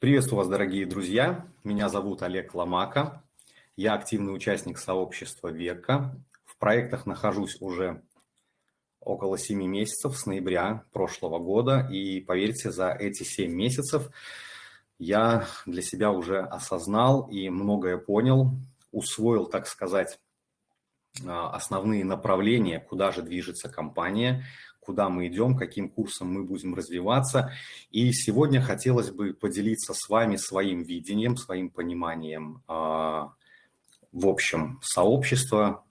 Приветствую вас, дорогие друзья. Меня зовут Олег Ломака. Я активный участник сообщества «Века». В проектах нахожусь уже около 7 месяцев, с ноября прошлого года. И поверьте, за эти 7 месяцев я для себя уже осознал и многое понял, усвоил, так сказать, а, основные направления, куда же движется компания, куда мы идем, каким курсом мы будем развиваться. И сегодня хотелось бы поделиться с вами своим видением, своим пониманием а, в общем сообщества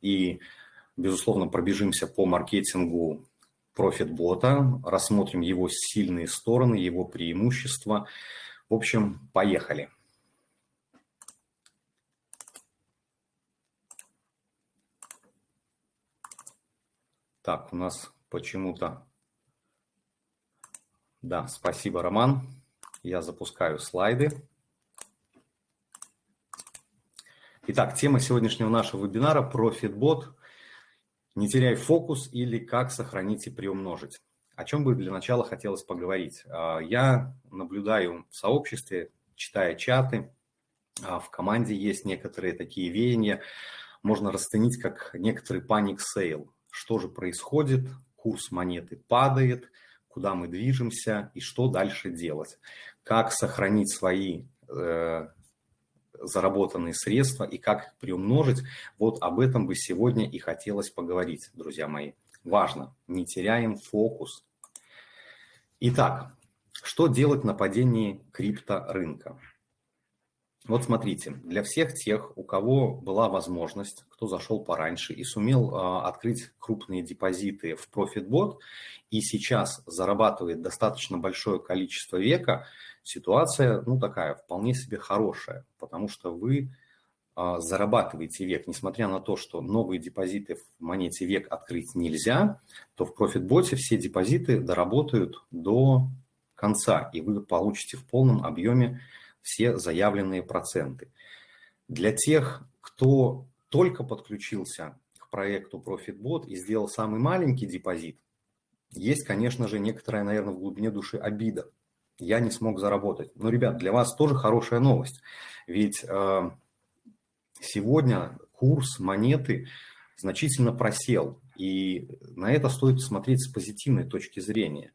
и, безусловно, пробежимся по маркетингу профит-бота, рассмотрим его сильные стороны, его преимущества. В общем, поехали. Так, у нас почему-то... Да, спасибо, Роман. Я запускаю слайды. Итак, тема сегодняшнего нашего вебинара – профитбот. Не теряй фокус или как сохранить и приумножить. О чем бы для начала хотелось поговорить. А, я наблюдаю в сообществе, читая чаты, а, в команде есть некоторые такие веяния, можно расценить как некоторый panic sale что же происходит, курс монеты падает, куда мы движемся и что дальше делать. Как сохранить свои э, заработанные средства и как их приумножить. Вот об этом бы сегодня и хотелось поговорить, друзья мои. Важно, не теряем фокус. Итак, что делать на падении крипторынка? Вот смотрите, для всех тех, у кого была возможность, кто зашел пораньше и сумел э, открыть крупные депозиты в ProfitBot и сейчас зарабатывает достаточно большое количество века, ситуация, ну, такая, вполне себе хорошая, потому что вы э, зарабатываете век, несмотря на то, что новые депозиты в монете век открыть нельзя, то в ProfitBot все депозиты доработают до конца, и вы получите в полном объеме все заявленные проценты. Для тех, кто только подключился к проекту ProfitBot и сделал самый маленький депозит, есть, конечно же, некоторая, наверное, в глубине души обида. Я не смог заработать. Но, ребят, для вас тоже хорошая новость. Ведь э, сегодня курс монеты значительно просел. И на это стоит смотреть с позитивной точки зрения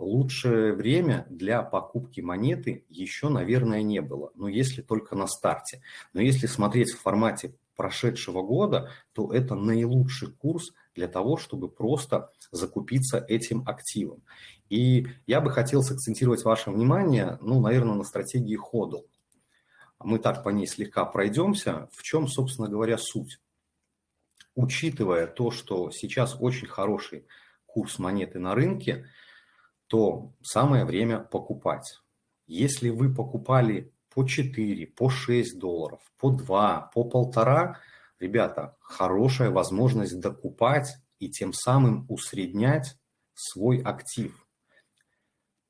лучшее время для покупки монеты еще, наверное, не было, но если только на старте. Но если смотреть в формате прошедшего года, то это наилучший курс для того, чтобы просто закупиться этим активом. И я бы хотел сакцентировать ваше внимание, ну, наверное, на стратегии ходл. Мы так по ней слегка пройдемся. В чем, собственно говоря, суть? Учитывая то, что сейчас очень хороший курс монеты на рынке, то самое время покупать. Если вы покупали по 4, по 6 долларов, по 2, по полтора, ребята, хорошая возможность докупать и тем самым усреднять свой актив.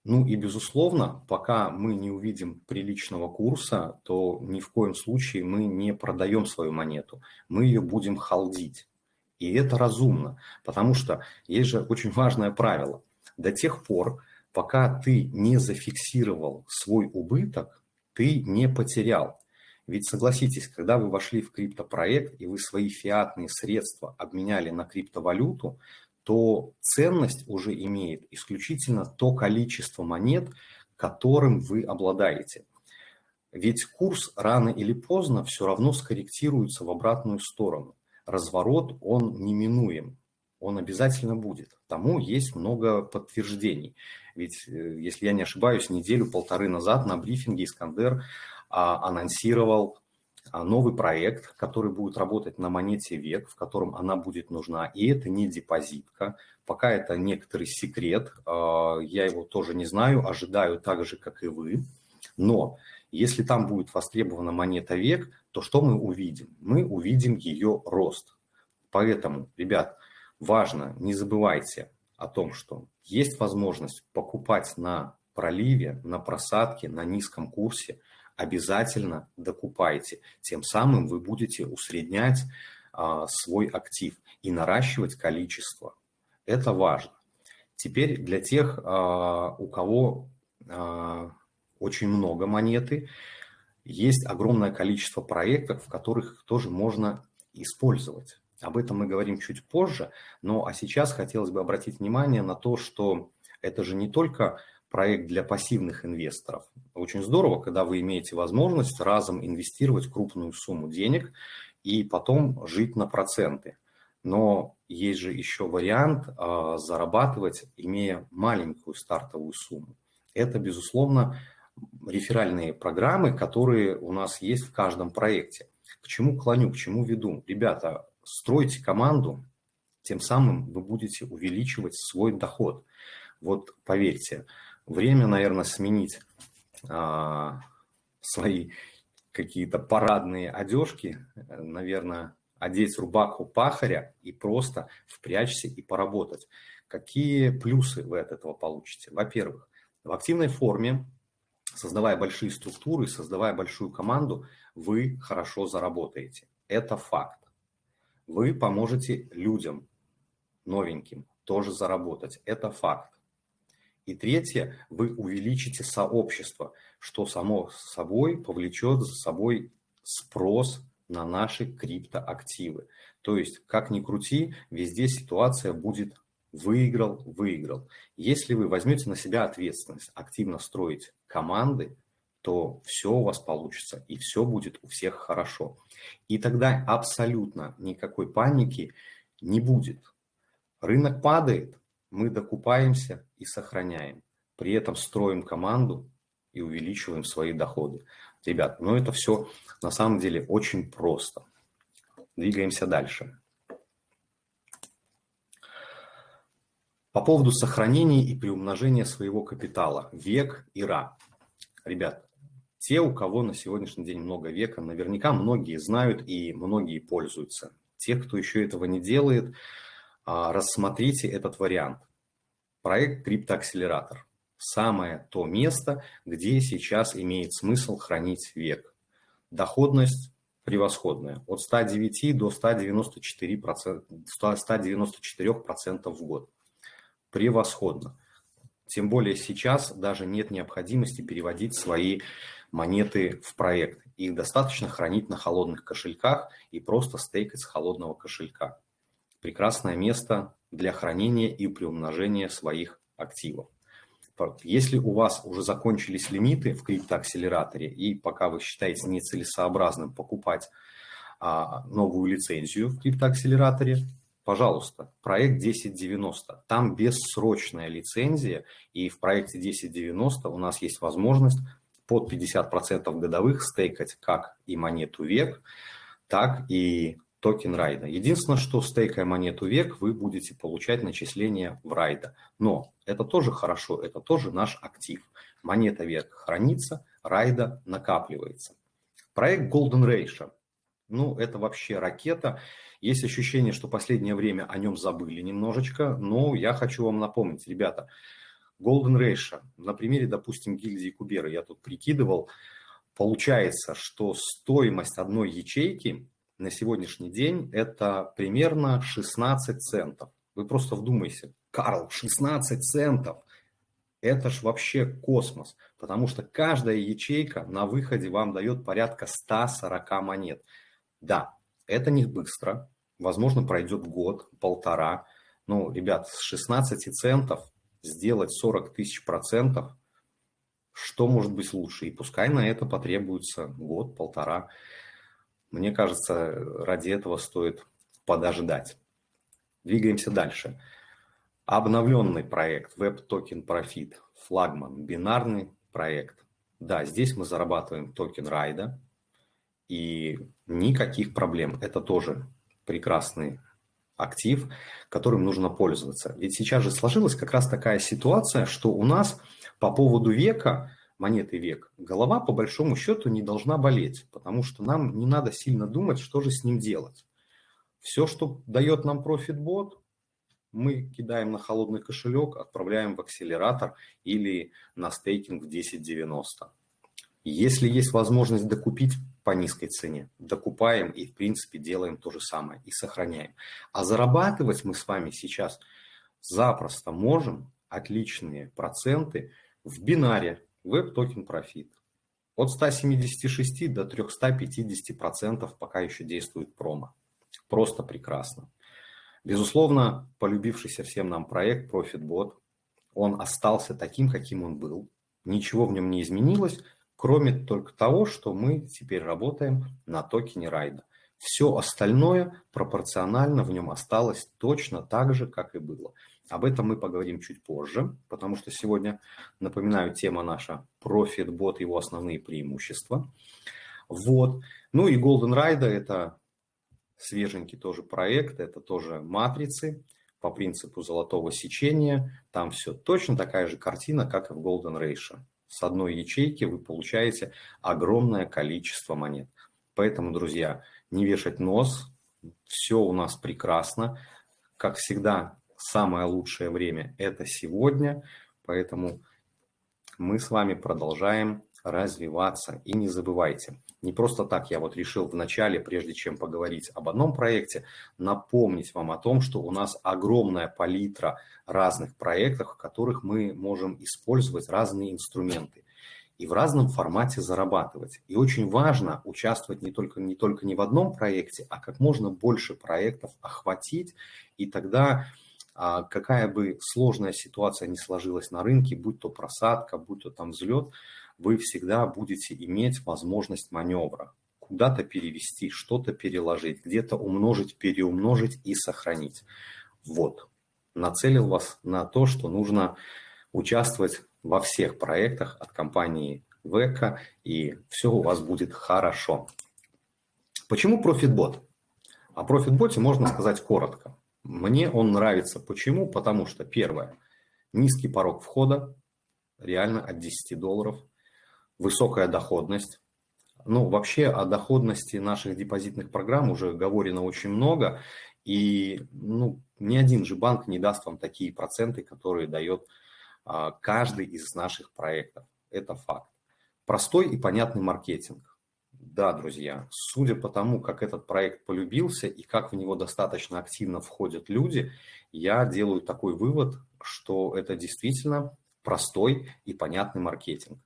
Ну и, безусловно, пока мы не увидим приличного курса, то ни в коем случае мы не продаем свою монету, мы ее будем халдить. И это разумно, потому что есть же очень важное правило – до тех пор, пока ты не зафиксировал свой убыток, ты не потерял. Ведь согласитесь, когда вы вошли в криптопроект и вы свои фиатные средства обменяли на криптовалюту, то ценность уже имеет исключительно то количество монет, которым вы обладаете. Ведь курс рано или поздно все равно скорректируется в обратную сторону. Разворот, он неминуем он обязательно будет. Тому есть много подтверждений. Ведь, э, если я не ошибаюсь, неделю-полторы назад на брифинге Искандер а, анонсировал а, новый проект, который будет работать на монете век, в котором она будет нужна. И это не депозитка. Пока это некоторый секрет. А, я его тоже не знаю, ожидаю так же, как и вы. Но если там будет востребована монета век, то что мы увидим? Мы увидим ее рост. Поэтому, ребят, Важно, не забывайте о том, что есть возможность покупать на проливе, на просадке, на низком курсе, обязательно докупайте. Тем самым вы будете усреднять а, свой актив и наращивать количество. Это важно. Теперь для тех, а, у кого а, очень много монеты. Есть огромное количество проектов, в которых тоже можно использовать. Об этом мы говорим чуть позже, но а сейчас хотелось бы обратить внимание на то, что это же не только проект для пассивных инвесторов. Очень здорово, когда вы имеете возможность разом инвестировать крупную сумму денег и потом жить на проценты. Но есть же еще вариант э, зарабатывать, имея маленькую стартовую сумму. Это, безусловно, реферальные программы, которые у нас есть в каждом проекте. К чему клоню, к чему веду? Ребята, стройте команду, тем самым вы будете увеличивать свой доход. Вот поверьте, время, наверное, сменить а, свои какие-то парадные одежки, наверное, одеть рубаху пахаря и просто впрячься и поработать. Какие плюсы вы от этого получите? Во-первых, в активной форме, создавая большие структуры, создавая большую команду, вы хорошо заработаете. Это факт. Вы поможете людям новеньким тоже заработать. Это факт. И третье, вы увеличите сообщество, что само собой повлечет за собой спрос на наши криптоактивы. То есть, как ни крути, везде ситуация будет выиграл, выиграл. Если вы возьмете на себя ответственность, активно строить команды, то все у вас получится, и все будет у всех хорошо. И тогда абсолютно никакой паники не будет. Рынок падает, мы докупаемся и сохраняем. При этом строим команду и увеличиваем свои доходы. Ребят, ну это все на самом деле очень просто. Двигаемся дальше. По поводу сохранения и приумножения своего капитала. Век и ра. Ребят, те, у кого на сегодняшний день много века, наверняка многие знают и многие пользуются. Те, кто еще этого не делает, а, рассмотрите этот вариант. Проект «Криптоакселератор» – самое то место, где сейчас имеет смысл хранить век. Доходность превосходная, от 109 до 194%, 194% в год. Превосходно. Тем более сейчас даже нет необходимости переводить свои монеты в проект. Их достаточно хранить на холодных кошельках и просто стейкать с холодного кошелька прекрасное место для хранения и приумножения своих активов. Если у вас уже закончились лимиты в криптоакселераторе, и пока вы считаете нецелесообразным покупать а, новую лицензию в криптоакселераторе, пожалуйста, проект 1090. Там бессрочная лицензия, и в проекте 1090 у нас есть возможность под 50% годовых стейкать как и монету век, так и токен райда. Единственное, что стейкая монету век, вы будете получать начисления в райда. Но это тоже хорошо, это тоже наш актив. Монета век хранится, райда накапливается. Проект Golden Ratio. Ну, это вообще ракета. Есть ощущение, что последнее время о нем забыли немножечко, но я хочу вам напомнить, ребята, Golden Ratio, на примере, допустим, гильдии Кубера, я тут прикидывал, получается, что стоимость одной ячейки на сегодняшний день это примерно 16 центов. Вы просто вдумайся, Карл, 16 центов. Это ж вообще космос, потому что каждая ячейка на выходе вам дает порядка 140 монет. Да, это не быстро, возможно, пройдет год, полтора. Но, ребят, с 16 центов сделать 40 тысяч процентов, что может быть лучше? И пускай на это потребуется год, полтора. Мне кажется, ради этого стоит подождать. Двигаемся дальше. Обновленный проект Web Token Profit, флагман, бинарный проект. Да, здесь мы зарабатываем токен райда, и никаких проблем. Это тоже прекрасный актив, которым нужно пользоваться. Ведь сейчас же сложилась как раз такая ситуация, что у нас по поводу века монеты век, голова по большому счету не должна болеть, потому что нам не надо сильно думать, что же с ним делать. Все, что дает нам профитбот, мы кидаем на холодный кошелек, отправляем в акселератор или на стейкинг в 1090. Если есть возможность докупить по низкой цене, докупаем и, в принципе, делаем то же самое и сохраняем. А зарабатывать мы с вами сейчас запросто можем отличные проценты в бинаре, Web Token Profit. От 176 до 350% пока еще действует промо. Просто прекрасно. Безусловно, полюбившийся всем нам проект ProfitBot, он остался таким, каким он был. Ничего в нем не изменилось, кроме только того, что мы теперь работаем на токене райда. Все остальное пропорционально в нем осталось точно так же, как и было. Об этом мы поговорим чуть позже, потому что сегодня, напоминаю, тема наша ProfitBot, его основные преимущества. Вот. Ну и Golden Ride – это свеженький тоже проект, это тоже матрицы по принципу золотого сечения. Там все точно такая же картина, как и в Golden Ratio. С одной ячейки вы получаете огромное количество монет. Поэтому, друзья, не вешать нос, все у нас прекрасно. Как всегда, самое лучшее время – это сегодня, поэтому мы с вами продолжаем развиваться. И не забывайте, не просто так я вот решил в начале, прежде чем поговорить об одном проекте, напомнить вам о том, что у нас огромная палитра разных проектов, в которых мы можем использовать разные инструменты и в разном формате зарабатывать. И очень важно участвовать не только, не только не в одном проекте, а как можно больше проектов охватить, и тогда а, какая бы сложная ситуация ни сложилась на рынке, будь то просадка, будь то там взлет, вы всегда будете иметь возможность маневра. Куда-то перевести, что-то переложить, где-то умножить, переумножить и сохранить. Вот. Нацелил вас на то, что нужно участвовать во всех проектах от компании Века, и все у вас будет хорошо. Почему ProfitBot? О ProfitBot можно сказать коротко. Мне он нравится. Почему? Потому что, первое, низкий порог входа, реально от 10 долларов, высокая доходность. Ну, вообще о доходности наших депозитных программ уже говорено очень много, и ну, ни один же банк не даст вам такие проценты, которые дает а, каждый из наших проектов. Это факт. Простой и понятный маркетинг. Да, друзья, судя по тому, как этот проект полюбился и как в него достаточно активно входят люди, я делаю такой вывод, что это действительно простой и понятный маркетинг.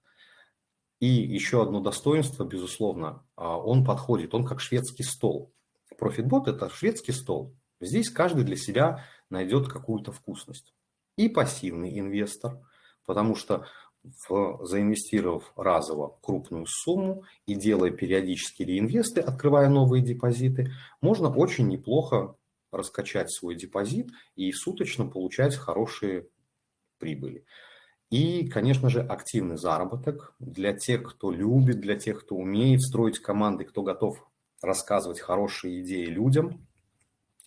И еще одно достоинство, безусловно, а, он подходит, он как шведский стол. Профитбот – это шведский стол. Здесь каждый для себя найдет какую-то вкусность и пассивный инвестор, потому что в, заинвестировав разово крупную сумму и делая периодические реинвесты, открывая новые депозиты, можно очень неплохо раскачать свой депозит и суточно получать хорошие прибыли. И, конечно же, активный заработок для тех, кто любит, для тех, кто умеет строить команды, кто готов рассказывать хорошие идеи людям,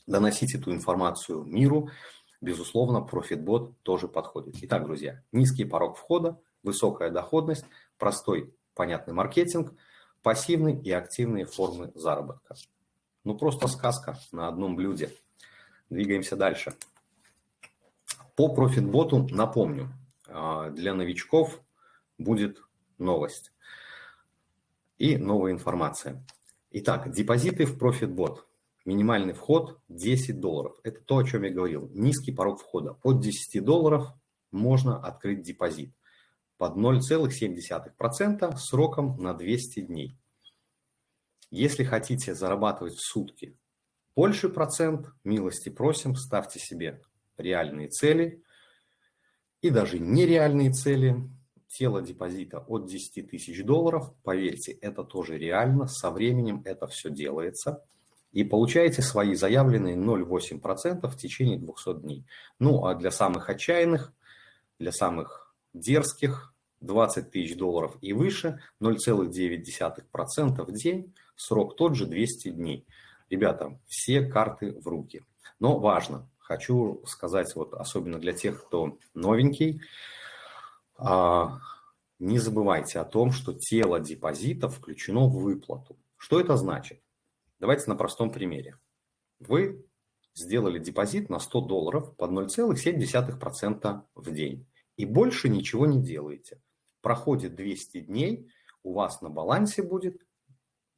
доносить эту информацию миру – безусловно, ProfitBot тоже подходит. Итак, друзья, низкий порог входа, высокая доходность, простой, понятный маркетинг, пассивные и активные формы заработка. Ну, просто сказка на одном блюде. Двигаемся дальше. По ProfitBot напомню, для новичков будет новость и новая информация. Итак, депозиты в ProfitBot. Минимальный вход 10 долларов. Это то, о чем я говорил. Низкий порог входа. От 10 долларов можно открыть депозит под 0,7% сроком на 200 дней. Если хотите зарабатывать в сутки больше процент, милости просим, ставьте себе реальные цели и даже нереальные цели. Тело депозита от 10 тысяч долларов, поверьте, это тоже реально, со временем это все делается – и получаете свои заявленные 0,8% в течение 200 дней. Ну, а для самых отчаянных, для самых дерзких 20 тысяч долларов и выше 0,9% в день, срок тот же 200 дней. Ребята, все карты в руки. Но важно, хочу сказать, вот особенно для тех, кто новенький, а, не забывайте о том, что тело депозита включено в выплату. Что это значит? Давайте на простом примере. Вы сделали депозит на 100 долларов под 0,7% в день и больше ничего не делаете. Проходит 200 дней, у вас на балансе будет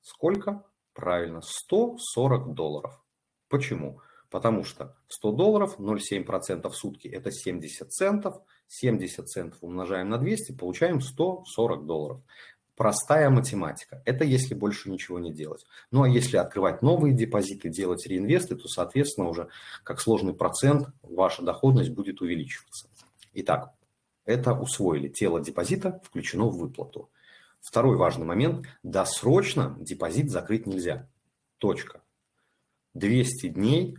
сколько? Правильно, 140 долларов. Почему? Потому что 100 долларов, 0,7% в сутки – это 70 центов. 70 центов умножаем на 200, получаем 140 долларов. Простая математика. Это если больше ничего не делать. Ну, а если открывать новые депозиты, делать реинвесты, то, соответственно, уже как сложный процент ваша доходность будет увеличиваться. Итак, это усвоили. Тело депозита включено в выплату. Второй важный момент. Досрочно депозит закрыть нельзя. Точка. 200 дней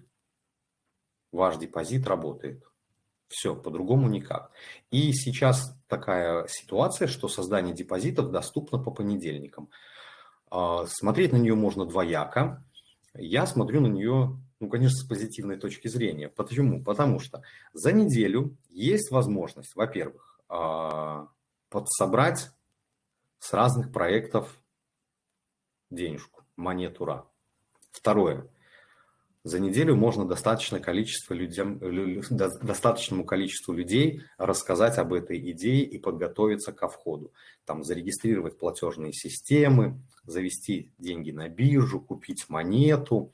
ваш депозит работает. Все, по-другому никак. И сейчас такая ситуация, что создание депозитов доступно по понедельникам. А, смотреть на нее можно двояко. Я смотрю на нее, ну, конечно, с позитивной точки зрения. Почему? Потому что за неделю есть возможность, во-первых, а, подсобрать с разных проектов денежку, монету РА. Второе – за неделю можно достаточно количество людям, достаточному количеству людей рассказать об этой идее и подготовиться ко входу. Там зарегистрировать платежные системы, завести деньги на биржу, купить монету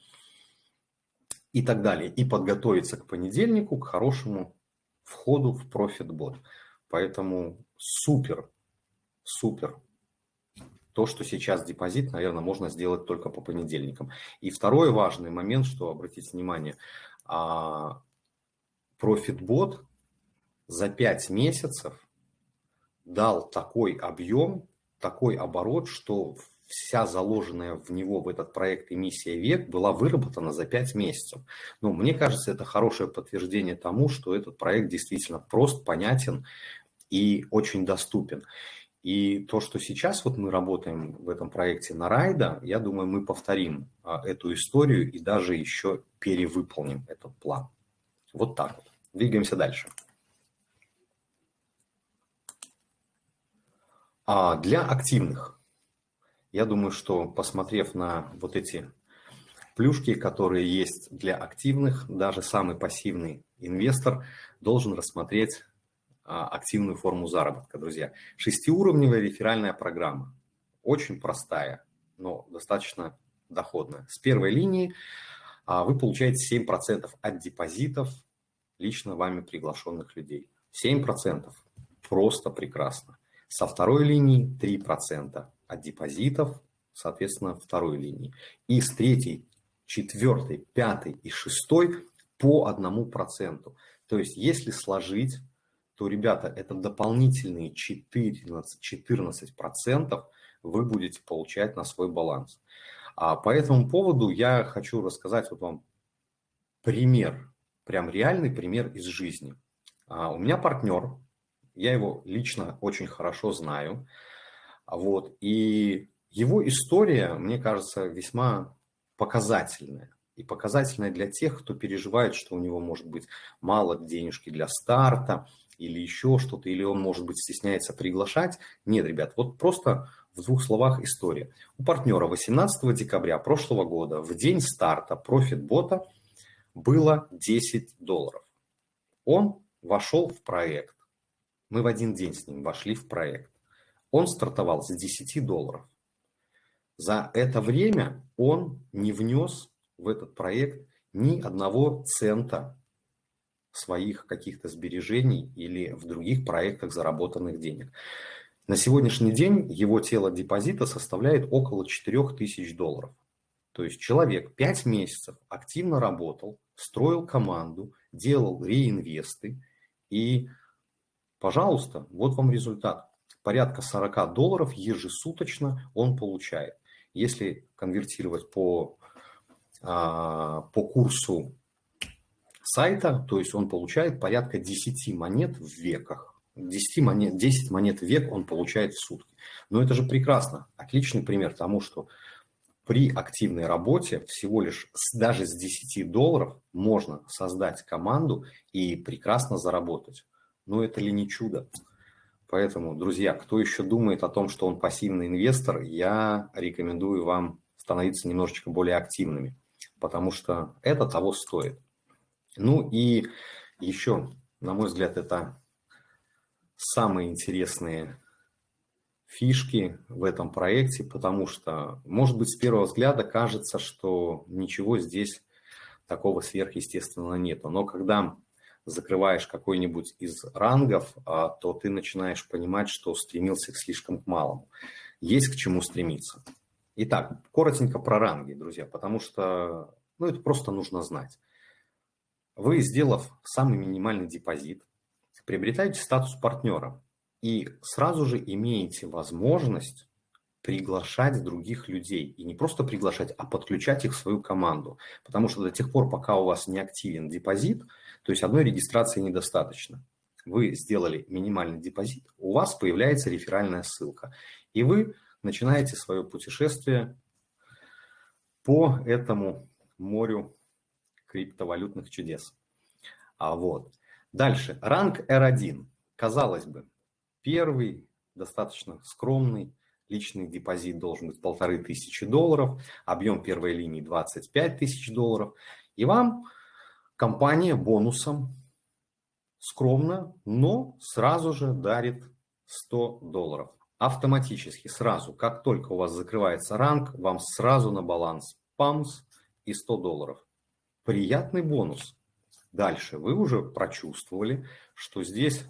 и так далее. И подготовиться к понедельнику, к хорошему входу в ProfitBot. Поэтому супер, супер то, что сейчас депозит, наверное, можно сделать только по понедельникам. И второй важный момент, что обратите внимание, а, ProfitBot за 5 месяцев дал такой объем, такой оборот, что вся заложенная в него, в этот проект эмиссия век была выработана за 5 месяцев. Ну, мне кажется, это хорошее подтверждение тому, что этот проект действительно прост, понятен и очень доступен. И то, что сейчас вот мы работаем в этом проекте на Райда, я думаю, мы повторим а, эту историю и даже еще перевыполним этот план. Вот так вот. Двигаемся дальше. А для активных, я думаю, что посмотрев на вот эти плюшки, которые есть для активных, даже самый пассивный инвестор должен рассмотреть активную форму заработка, друзья. Шестиуровневая реферальная программа. Очень простая, но достаточно доходная. С первой линии а, вы получаете 7% от депозитов лично вами приглашенных людей. 7% просто прекрасно. Со второй линии 3% от депозитов, соответственно, второй линии. И с третьей, четвертой, пятой и шестой по одному проценту. То есть, если сложить то, ребята, это дополнительные 14, 14% вы будете получать на свой баланс. А по этому поводу я хочу рассказать вот вам пример, прям реальный пример из жизни. А у меня партнер, я его лично очень хорошо знаю, вот, и его история, мне кажется, весьма показательная. И показательная для тех, кто переживает, что у него может быть мало денежки для старта, или еще что-то, или он, может быть, стесняется приглашать. Нет, ребят, вот просто в двух словах история. У партнера 18 декабря прошлого года в день старта профит-бота было 10 долларов. Он вошел в проект. Мы в один день с ним вошли в проект. Он стартовал с 10 долларов. За это время он не внес в этот проект ни одного цента своих каких-то сбережений или в других проектах заработанных денег. На сегодняшний день его тело депозита составляет около 4000 долларов. То есть человек 5 месяцев активно работал, строил команду, делал реинвесты и, пожалуйста, вот вам результат. Порядка 40 долларов ежесуточно он получает. Если конвертировать по, по курсу сайта, то есть он получает порядка 10 монет в веках. 10 монет, 10 монет в век он получает в сутки. Но это же прекрасно. Отличный пример тому, что при активной работе всего лишь с, даже с 10 долларов можно создать команду и прекрасно заработать. Но это ли не чудо? Поэтому, друзья, кто еще думает о том, что он пассивный инвестор, я рекомендую вам становиться немножечко более активными, потому что это того стоит. Ну и еще, на мой взгляд, это самые интересные фишки в этом проекте, потому что, может быть, с первого взгляда кажется, что ничего здесь такого сверхъестественного нету. Но когда закрываешь какой-нибудь из рангов, а, то ты начинаешь понимать, что стремился к слишком малому. Есть к чему стремиться. Итак, коротенько про ранги, друзья, потому что ну, это просто нужно знать. Вы, сделав самый минимальный депозит, приобретаете статус партнера и сразу же имеете возможность приглашать других людей. И не просто приглашать, а подключать их в свою команду. Потому что до тех пор, пока у вас не активен депозит, то есть одной регистрации недостаточно. Вы сделали минимальный депозит, у вас появляется реферальная ссылка. И вы начинаете свое путешествие по этому морю криптовалютных чудес. А вот. Дальше. Ранг R1. Казалось бы, первый, достаточно скромный, личный депозит должен быть полторы тысячи долларов, объем первой линии 25 тысяч долларов. И вам компания бонусом скромно, но сразу же дарит 100 долларов. Автоматически, сразу, как только у вас закрывается ранг, вам сразу на баланс ПАМС и 100 долларов. Приятный бонус. Дальше вы уже прочувствовали, что здесь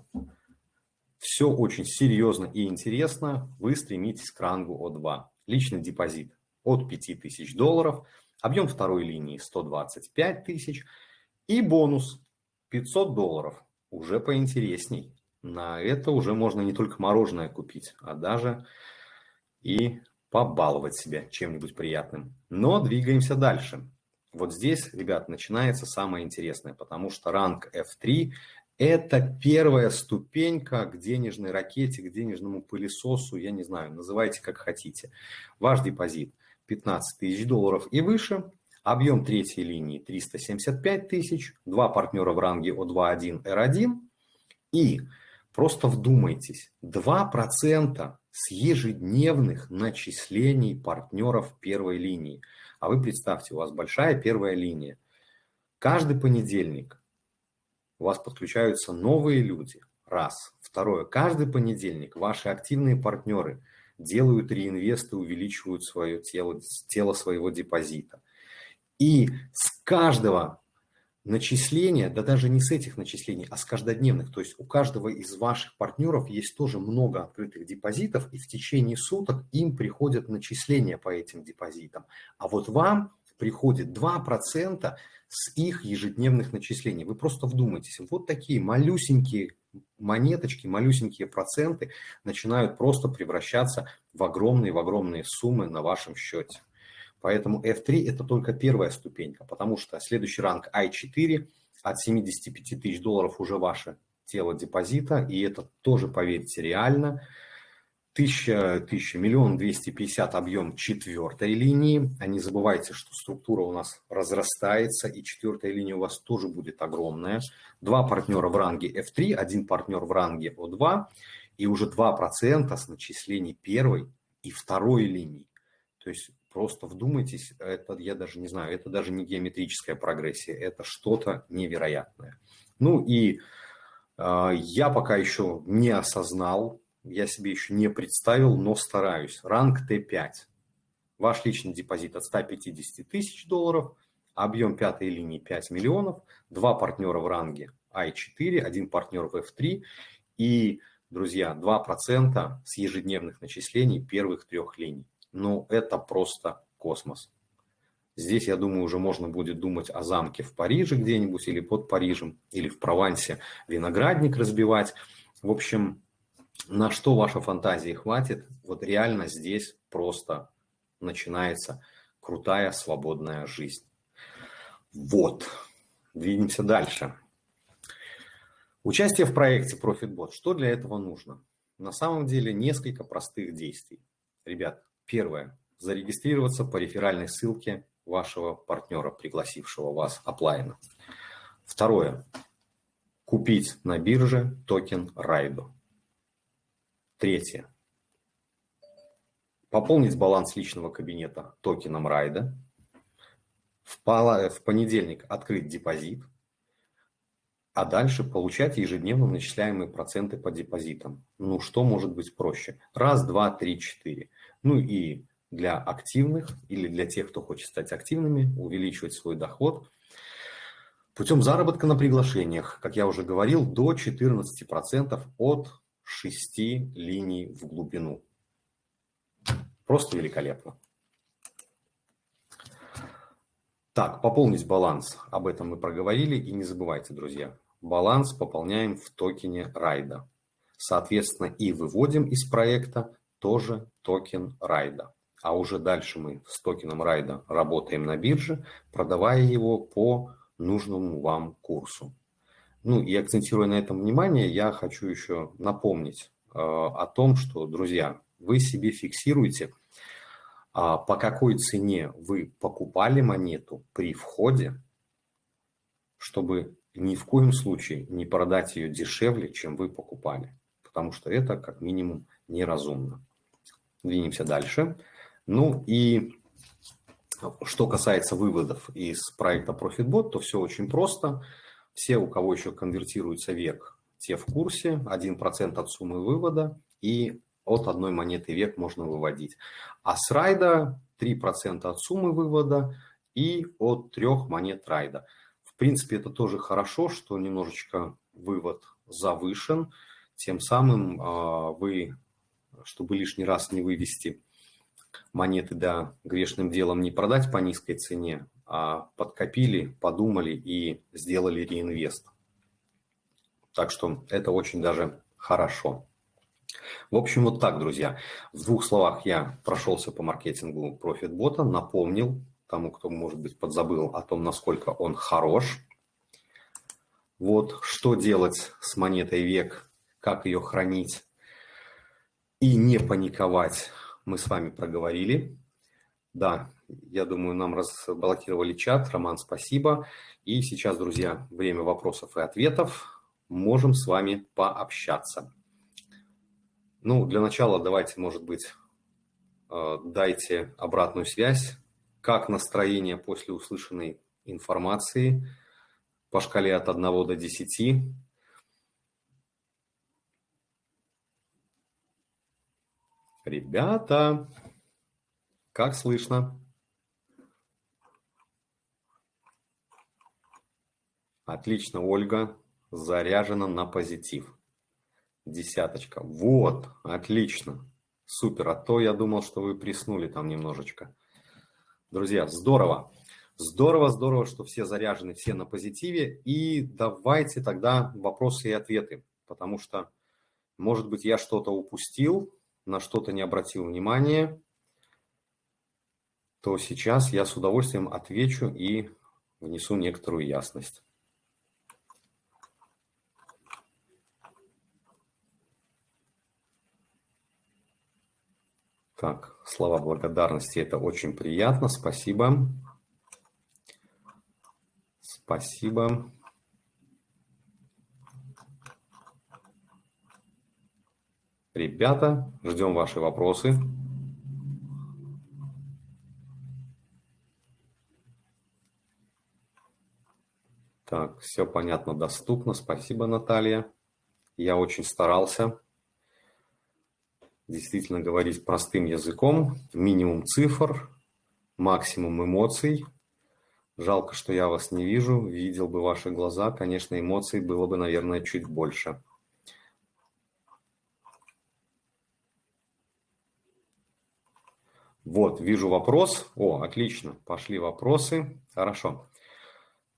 все очень серьезно и интересно, вы стремитесь к рангу О2. Личный депозит от 5000 долларов, объем второй линии 125 тысяч и бонус 500 долларов, уже поинтересней. На это уже можно не только мороженое купить, а даже и побаловать себя чем-нибудь приятным. Но двигаемся дальше. Вот здесь, ребят, начинается самое интересное, потому что ранг F3 это первая ступенька к денежной ракете, к денежному пылесосу, я не знаю, называйте как хотите. Ваш депозит 15 тысяч долларов и выше, объем третьей линии 375 тысяч, два партнера в ранге O2.1, R1 и просто вдумайтесь, 2% с ежедневных начислений партнеров первой линии. А вы представьте, у вас большая первая линия. Каждый понедельник у вас подключаются новые люди. Раз. Второе. Каждый понедельник ваши активные партнеры делают реинвесты, увеличивают свое тело, тело своего депозита. И с каждого начисления, да даже не с этих начислений, а с каждодневных, то есть у каждого из ваших партнеров есть тоже много открытых депозитов, и в течение суток им приходят начисления по этим депозитам. А вот вам приходит 2% с их ежедневных начислений. Вы просто вдумайтесь, вот такие малюсенькие монеточки, малюсенькие проценты начинают просто превращаться в огромные, в огромные суммы на вашем счете. Поэтому F3 это только первая ступенька, потому что следующий ранг I4 от 75 тысяч долларов уже ваше тело депозита, и это тоже, поверьте, реально. Тысяча, тысяча, миллион двести пятьдесят объем четвертой линии. А не забывайте, что структура у нас разрастается, и четвертая линия у вас тоже будет огромная. Два партнера в ранге F3, один партнер в ранге O2, и уже 2% с начислений первой и второй линии. То есть просто вдумайтесь, это я даже не знаю, это даже не геометрическая прогрессия, это что-то невероятное. Ну и э, я пока еще не осознал, я себе еще не представил, но стараюсь. Ранг Т5. Ваш личный депозит от 150 тысяч долларов, объем пятой линии 5 миллионов, два партнера в ранге I4, один партнер в F3 и, друзья, 2% с ежедневных начислений первых трех линий. Ну, это просто космос. Здесь, я думаю, уже можно будет думать о замке в Париже где-нибудь или под Парижем, или в Провансе виноградник разбивать. В общем, на что ваша фантазии хватит, вот реально здесь просто начинается крутая свободная жизнь. Вот, двинемся дальше. Участие в проекте ProfitBot. Что для этого нужно? На самом деле несколько простых действий. Ребят, первое. Зарегистрироваться по реферальной ссылке вашего партнера, пригласившего вас оплайна. Второе. Купить на бирже токен Райдо. Третье. Пополнить баланс личного кабинета токеном Райда. В понедельник открыть депозит, а дальше получать ежедневно начисляемые проценты по депозитам. Ну, что может быть проще? Раз, два, три, четыре. Ну и для активных или для тех, кто хочет стать активными, увеличивать свой доход. Путем заработка на приглашениях, как я уже говорил, до 14% от 6 линий в глубину. Просто великолепно. Так, пополнить баланс. Об этом мы проговорили. И не забывайте, друзья, баланс пополняем в токене райда. Соответственно, и выводим из проекта тоже токен райда. А уже дальше мы с токеном райда работаем на бирже, продавая его по нужному вам курсу. Ну и акцентируя на этом внимание, я хочу еще напомнить э, о том, что, друзья, вы себе фиксируете, э, по какой цене вы покупали монету при входе, чтобы ни в коем случае не продать ее дешевле, чем вы покупали, потому что это как минимум неразумно. Двинемся дальше. Ну и что касается выводов из проекта ProfitBot, то все очень просто. Все, у кого еще конвертируется век, те в курсе. 1% от суммы вывода и от одной монеты век можно выводить. А с райда 3% от суммы вывода и от трех монет райда. В принципе, это тоже хорошо, что немножечко вывод завышен. Тем самым а, вы, чтобы лишний раз не вывести монеты, да, грешным делом не продать по низкой цене, а подкопили, подумали и сделали реинвест. Так что это очень даже хорошо. В общем, вот так, друзья. В двух словах я прошелся по маркетингу профитбота, напомнил тому, кто, может быть, подзабыл о том, насколько он хорош. Вот что делать с монетой век, как ее хранить и не паниковать мы с вами проговорили. Да, я думаю, нам разблокировали чат. Роман, спасибо. И сейчас, друзья, время вопросов и ответов. Можем с вами пообщаться. Ну, для начала давайте, может быть, э, дайте обратную связь. Как настроение после услышанной информации по шкале от 1 до 10? Ребята, как слышно? Отлично, Ольга заряжена на позитив. Десяточка. Вот, отлично. Супер. А то я думал, что вы приснули там немножечко. Друзья, здорово. Здорово, здорово, что все заряжены, все на позитиве. И давайте тогда вопросы и ответы. Потому что, может быть, я что-то упустил, на что-то не обратил внимания, то сейчас я с удовольствием отвечу и внесу некоторую ясность. Так, слова благодарности, это очень приятно, спасибо. Спасибо. Ребята, ждем ваши вопросы. Так, все понятно, доступно. Спасибо, Наталья. Я очень старался действительно говорить простым языком, минимум цифр, максимум эмоций. Жалко, что я вас не вижу, видел бы ваши глаза, конечно, эмоций было бы, наверное, чуть больше. Вот, вижу вопрос. О, отлично, пошли вопросы. Хорошо.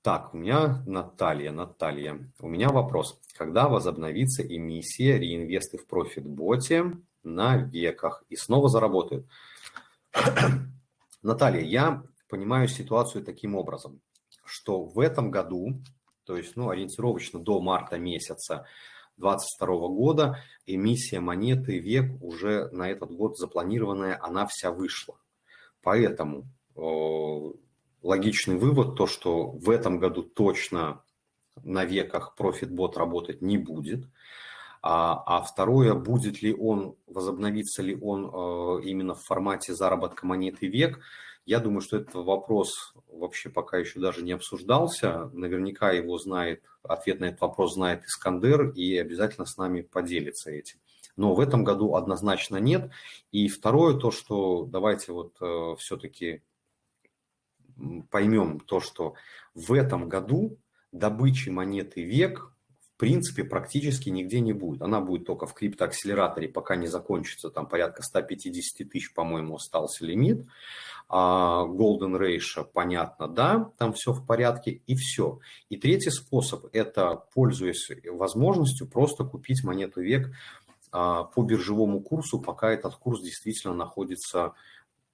Так, у меня Наталья, Наталья. У меня вопрос. Когда возобновится эмиссия реинвесты в профитботе на веках и снова заработают? Наталья, я понимаю ситуацию таким образом, что в этом году, то есть ну, ориентировочно до марта месяца, 2022 года эмиссия монеты век уже на этот год запланированная, она вся вышла. Поэтому э, логичный вывод то, что в этом году точно на веках профитбот работать не будет. А, а второе, будет ли он, возобновится ли он э, именно в формате заработка монеты век, я думаю, что этот вопрос вообще пока еще даже не обсуждался. Наверняка его знает, ответ на этот вопрос знает Искандер и обязательно с нами поделится этим. Но в этом году однозначно нет. И второе, то, что давайте вот э, все-таки поймем то, что в этом году добычи монеты век принципе практически нигде не будет. Она будет только в криптоакселераторе, пока не закончится, там порядка 150 тысяч, по-моему, остался лимит. А Golden Ratio, понятно, да, там все в порядке и все. И третий способ – это, пользуясь возможностью, просто купить монету век а, по биржевому курсу, пока этот курс действительно находится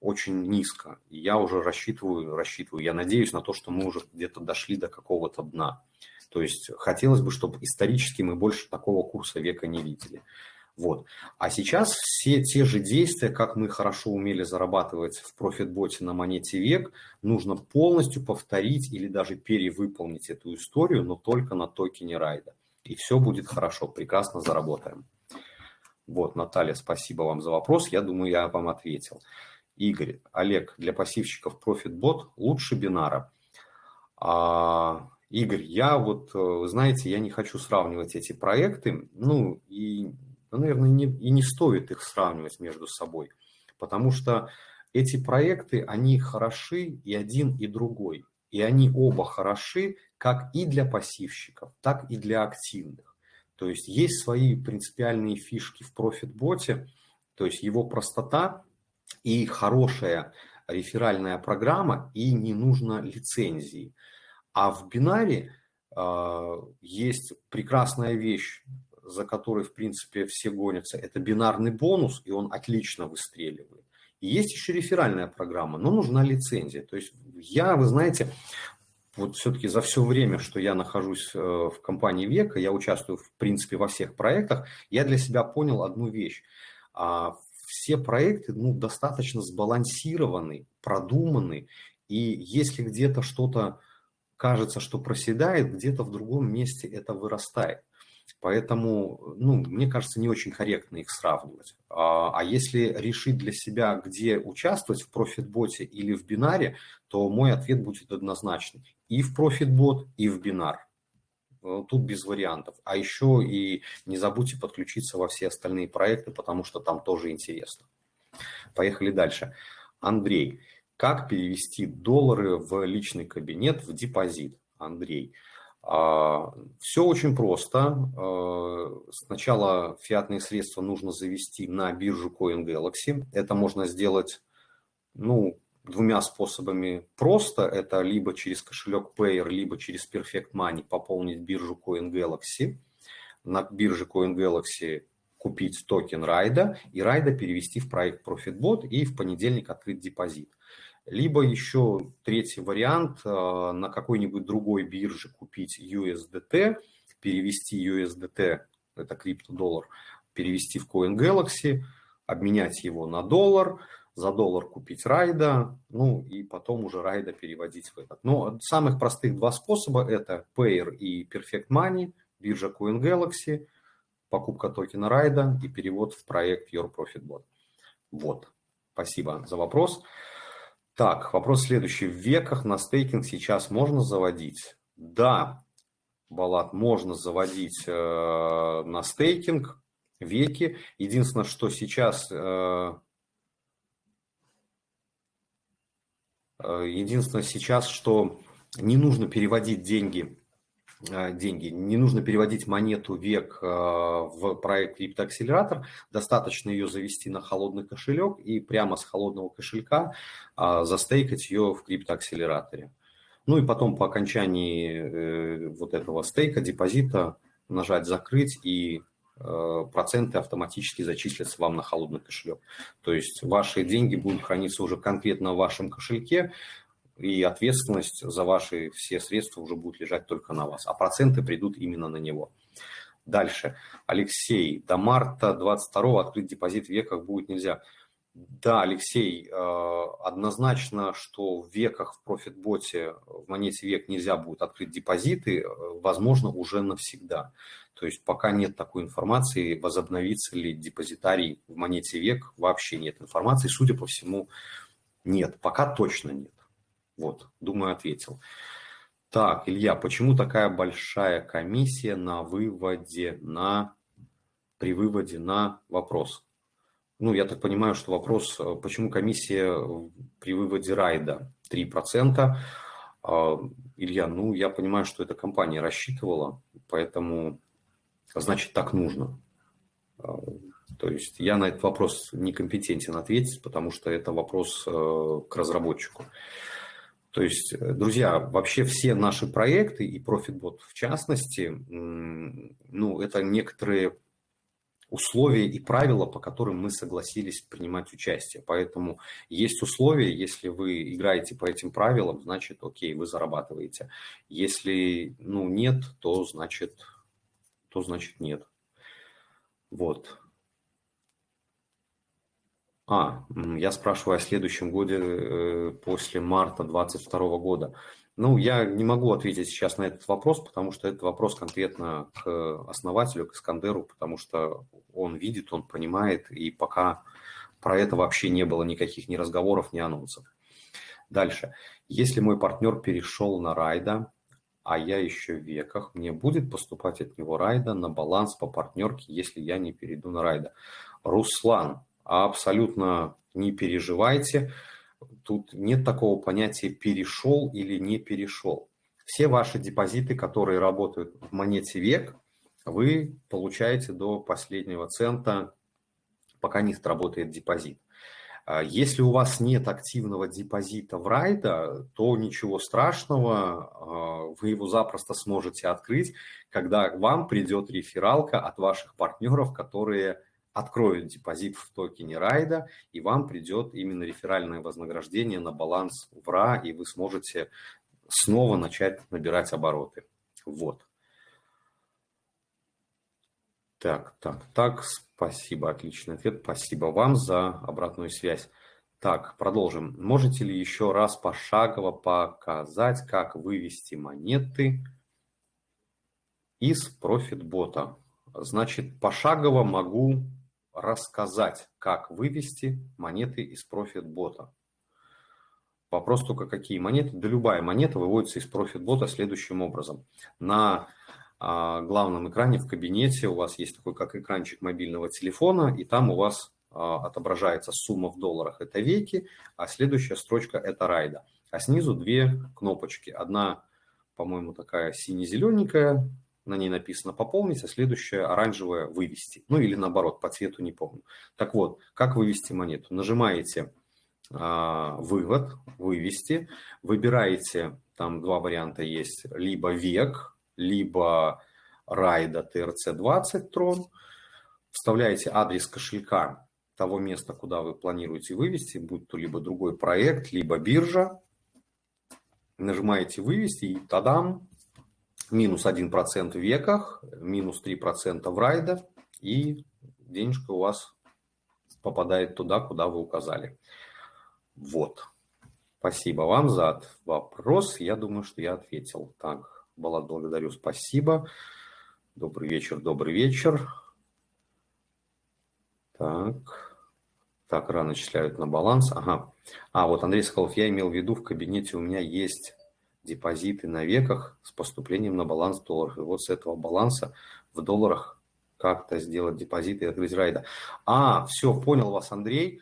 очень низко. Я уже рассчитываю, рассчитываю, я надеюсь на то, что мы уже где-то дошли до какого-то дна. То есть хотелось бы, чтобы исторически мы больше такого курса века не видели. Вот. А сейчас все те же действия, как мы хорошо умели зарабатывать в профитботе на монете век, нужно полностью повторить или даже перевыполнить эту историю, но только на токене райда. И все будет хорошо, прекрасно заработаем. Вот, Наталья, спасибо вам за вопрос. Я думаю, я вам ответил. Игорь, Олег, для пассивщиков ProfitBot лучше бинара. А, Игорь, я вот, э, знаете, я не хочу сравнивать эти проекты, ну и, ну, наверное, не, и не стоит их сравнивать между собой, потому что эти проекты, они хороши и один, и другой. И они оба хороши как и для пассивщиков, так и для активных. То есть есть свои принципиальные фишки в профитботе, то есть его простота и хорошая реферальная программа, и не нужно лицензии. А в бинаре э, есть прекрасная вещь, за которой, в принципе, все гонятся. Это бинарный бонус, и он отлично выстреливает. И есть еще реферальная программа, но нужна лицензия. То есть я, вы знаете, вот все-таки за все время, что я нахожусь э, в компании Века, я участвую, в принципе, во всех проектах, я для себя понял одну вещь. А, все проекты ну, достаточно сбалансированы, продуманы, и если где-то что-то кажется, что проседает, где-то в другом месте это вырастает. Поэтому, ну, мне кажется, не очень корректно их сравнивать. А, а если решить для себя, где участвовать, в профитботе или в бинаре, то мой ответ будет однозначный. И в профитбот, и в бинар. Э, тут без вариантов. А еще и не забудьте подключиться во все остальные проекты, потому что там тоже интересно. Поехали дальше. Андрей, как перевести доллары в личный кабинет в депозит? Андрей, а, все очень просто. А, сначала фиатные средства нужно завести на биржу CoinGalaxy. Это можно сделать, ну, двумя способами просто. Это либо через кошелек Payeer, либо через Perfect Money пополнить биржу CoinGalaxy. На бирже CoinGalaxy купить токен райда и райда перевести в проект ProfitBot и в понедельник открыть депозит. Либо еще третий вариант, э, на какой-нибудь другой бирже купить USDT, перевести USDT, это криптодоллар, перевести в CoinGalaxy, обменять его на доллар – за доллар купить райда, ну и потом уже райда переводить в этот. Но самых простых два способа это Payer и Perfect Money, биржа CoinGalaxy, покупка токена райда и перевод в проект Your Profit Bot. Вот, спасибо за вопрос. Так, вопрос следующий. В веках на стейкинг сейчас можно заводить? Да, Балат, можно заводить э, на стейкинг веки. Единственное, что сейчас э, Э, единственное сейчас, что не нужно переводить деньги, деньги, не нужно переводить монету век э, в проект криптоакселератор, достаточно ее завести на холодный кошелек и прямо с холодного кошелька застейкать ее в криптоакселераторе. Ну и потом по окончании вот этого стейка, депозита, нажать «Закрыть» и Э, проценты автоматически зачислятся вам на холодный кошелек. То есть ваши деньги будут храниться уже конкретно в вашем кошельке, и ответственность за ваши все средства уже будет лежать только на вас, а проценты придут именно на него. Дальше. Алексей, до марта 22 открыть депозит в веках будет нельзя. Да, Алексей, э, однозначно, что в веках в профитботе, в монете век нельзя будет открыть депозиты, э, возможно, уже навсегда. То есть пока нет такой информации, возобновится ли депозитарий в монете век, вообще нет информации. Судя по всему, нет, пока точно нет. Вот, думаю, ответил. Так, Илья, почему такая большая комиссия на выводе на при выводе на вопрос? Ну, я так понимаю, что вопрос, почему комиссия при выводе райда 3%. А, Илья, ну, я понимаю, что эта компания рассчитывала, поэтому, значит, так нужно. А, то есть я на этот вопрос некомпетентен ответить, потому что это вопрос э, к разработчику. То есть, э, друзья, вообще все наши проекты и ProfitBot в частности, ну, это некоторые условия и правила, по которым мы согласились принимать участие. Поэтому есть условия, если вы играете по этим правилам, значит, окей, вы зарабатываете. Если ну, нет, то значит, то значит нет. Вот. А, я спрашиваю о следующем годе э, после марта 2022 года. Ну, я не могу ответить сейчас на этот вопрос, потому что это вопрос конкретно к основателю, к Искандеру, потому что он видит, он понимает, и пока про это вообще не было никаких ни разговоров, ни анонсов. Дальше. Если мой партнер перешел на райда, а я еще в веках, мне будет поступать от него райда на баланс по партнерке, если я не перейду на райда. Руслан, абсолютно не переживайте. Тут нет такого понятия перешел или не перешел. Все ваши депозиты, которые работают в монете век, вы получаете до последнего цента, пока не сработает депозит. А если у вас нет активного депозита в райда, то ничего страшного, а, вы его запросто сможете открыть, когда к вам придет рефералка от ваших партнеров, которые откроют депозит в токене райда, и вам придет именно реферальное вознаграждение на баланс в РА, и вы сможете снова начать набирать обороты. Вот. Так, так, так, спасибо, отличный ответ. Спасибо вам за обратную связь. Так, продолжим. Можете ли еще раз пошагово показать, как вывести монеты из профитбота? Значит, пошагово могу рассказать, как вывести монеты из профит-бота. Вопрос только, какие монеты? Да любая монета выводится из профит-бота следующим образом. На а, главном экране в кабинете у вас есть такой, как экранчик мобильного телефона, и там у вас а, отображается сумма в долларах, это веки, а следующая строчка это райда. А снизу две кнопочки. Одна, по-моему, такая сине-зелененькая, на ней написано «пополнить», а следующее оранжевое «вывести». Ну или наоборот, по цвету не помню. Так вот, как вывести монету? Нажимаете а, «Вывод», «Вывести», выбираете, там два варианта есть, либо «Век», либо «Райда TRC20 Трон», вставляете адрес кошелька того места, куда вы планируете вывести, будь то либо другой проект, либо биржа, нажимаете «Вывести» и тадам, минус 1% в веках, минус 3% в райда, и денежка у вас попадает туда, куда вы указали. Вот. Спасибо вам за вопрос. Я думаю, что я ответил. Так, Балат, благодарю, спасибо. Добрый вечер, добрый вечер. Так, так, рано начисляют на баланс. Ага. А, вот Андрей Соколов, я имел в виду, в кабинете у меня есть депозиты на веках с поступлением на баланс долларов. И вот с этого баланса в долларах как-то сделать депозиты и открыть райда. А, все, понял вас, Андрей.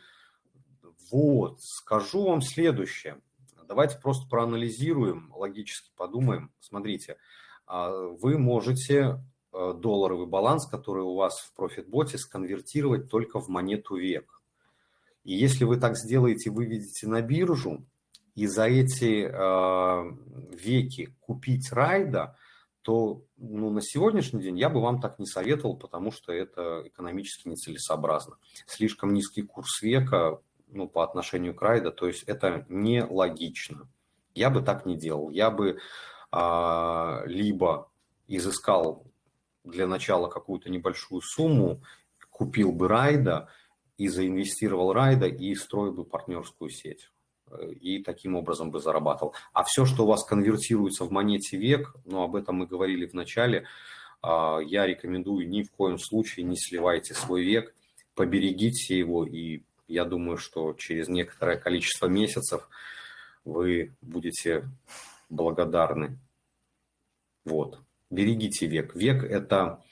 Вот, скажу вам следующее. Давайте просто проанализируем, логически подумаем. Смотрите, а, вы можете э, долларовый баланс, который у вас в профитботе, сконвертировать только в монету век. И если вы так сделаете, выведете на биржу, и за эти э, веки купить райда, то ну, на сегодняшний день я бы вам так не советовал, потому что это экономически нецелесообразно. Слишком низкий курс века ну, по отношению к райда, то есть это нелогично. Я бы так не делал. Я бы э, либо изыскал для начала какую-то небольшую сумму, купил бы райда и заинвестировал райда и строил бы партнерскую сеть и таким образом бы зарабатывал. А все, что у вас конвертируется в монете век, ну, об этом мы говорили в начале, а, я рекомендую ни в коем случае не сливайте свой век, поберегите его, и я думаю, что через некоторое количество месяцев вы будете благодарны. Вот, берегите век. Век – это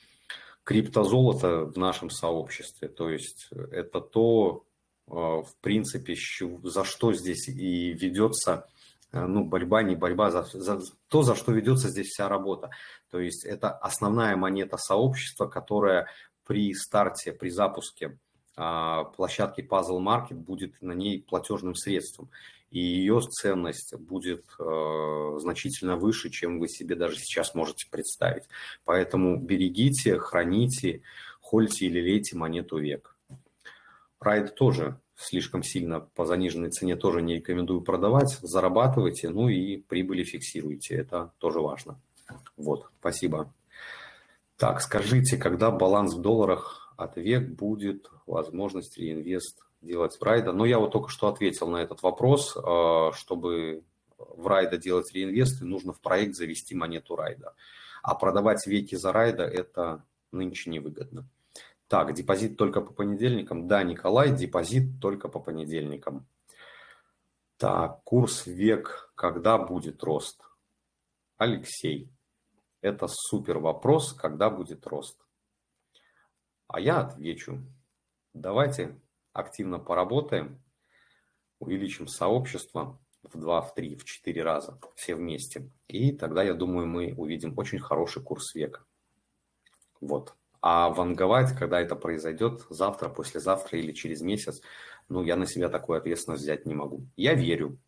криптозолото в нашем сообществе, то есть это то, в принципе, за что здесь и ведется э, ну, борьба, не борьба, за, за то, за что ведется здесь вся работа. То есть это основная монета сообщества, которая при старте, при запуске а, площадки Puzzle Market будет на ней платежным средством. И ее ценность будет э, значительно выше, чем вы себе даже сейчас можете представить. Поэтому берегите, храните, хольте или лейте монету век. Райд тоже слишком сильно по заниженной цене тоже не рекомендую продавать. Зарабатывайте, ну и прибыли фиксируйте. Это тоже важно. Вот, спасибо. Так, скажите, когда баланс в долларах от век будет возможность реинвест делать в райда? Ну, я вот только что ответил на этот вопрос. Э, чтобы в райда делать реинвесты, нужно в проект завести монету райда. А продавать веки за райда – это нынче невыгодно. Так, депозит только по понедельникам. Да, Николай, депозит только по понедельникам. Так, курс век, когда будет рост? Алексей, это супер вопрос, когда будет рост? А я отвечу. Давайте активно поработаем, увеличим сообщество в 2, в 3, в 4 раза, все вместе. И тогда, я думаю, мы увидим очень хороший курс века. Вот. А ванговать, когда это произойдет, завтра, послезавтра или через месяц, ну, я на себя такую ответственность взять не могу. Я верю,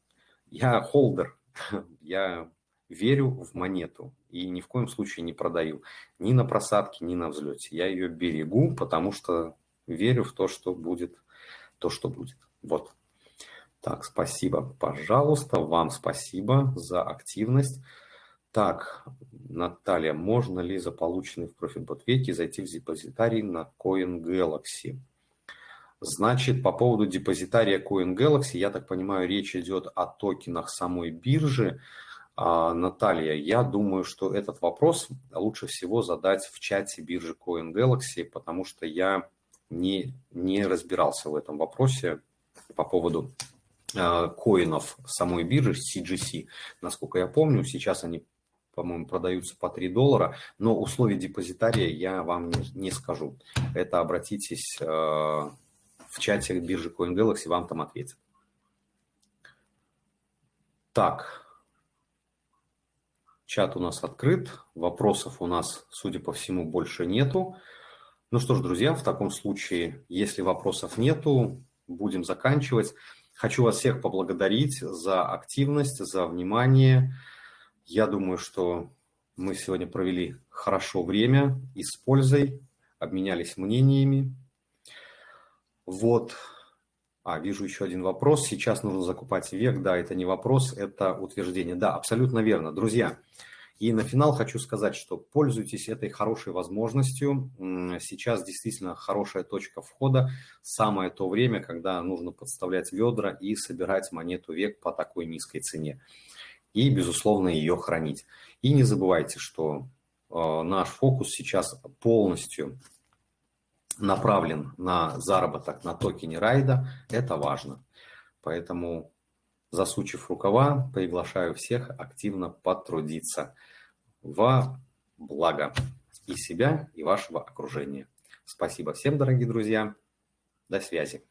я холдер, я верю в монету и ни в коем случае не продаю ни на просадке, ни на взлете. Я ее берегу, потому что верю в то, что будет, то, что будет. Вот. Так, спасибо, пожалуйста, вам спасибо за активность. Так, Наталья, можно ли за полученный в веке зайти в депозитарий на Coin Galaxy? Значит, по поводу депозитария Coin Galaxy, я так понимаю, речь идет о токенах самой биржи. А, Наталья, я думаю, что этот вопрос лучше всего задать в чате биржи Coin Galaxy, потому что я не, не разбирался в этом вопросе по поводу а, коинов самой биржи CGC. Насколько я помню, сейчас они по-моему, продаются по 3 доллара, но условия депозитария я вам не, не скажу. Это обратитесь э, в чате биржи CoinGalaxy, вам там ответят. Так, чат у нас открыт, вопросов у нас, судя по всему, больше нету. Ну что ж, друзья, в таком случае, если вопросов нету, будем заканчивать. Хочу вас всех поблагодарить за активность, за внимание. Я думаю, что мы сегодня провели хорошо время и с пользой, обменялись мнениями. Вот. А, вижу еще один вопрос. Сейчас нужно закупать век. Да, это не вопрос, это утверждение. Да, абсолютно верно. Друзья, и на финал хочу сказать, что пользуйтесь этой хорошей возможностью. Сейчас действительно хорошая точка входа. Самое то время, когда нужно подставлять ведра и собирать монету век по такой низкой цене и, безусловно, ее хранить. И не забывайте, что э, наш фокус сейчас полностью направлен на заработок на токене райда. Это важно. Поэтому, засучив рукава, приглашаю всех активно потрудиться во благо и себя, и вашего окружения. Спасибо всем, дорогие друзья. До связи.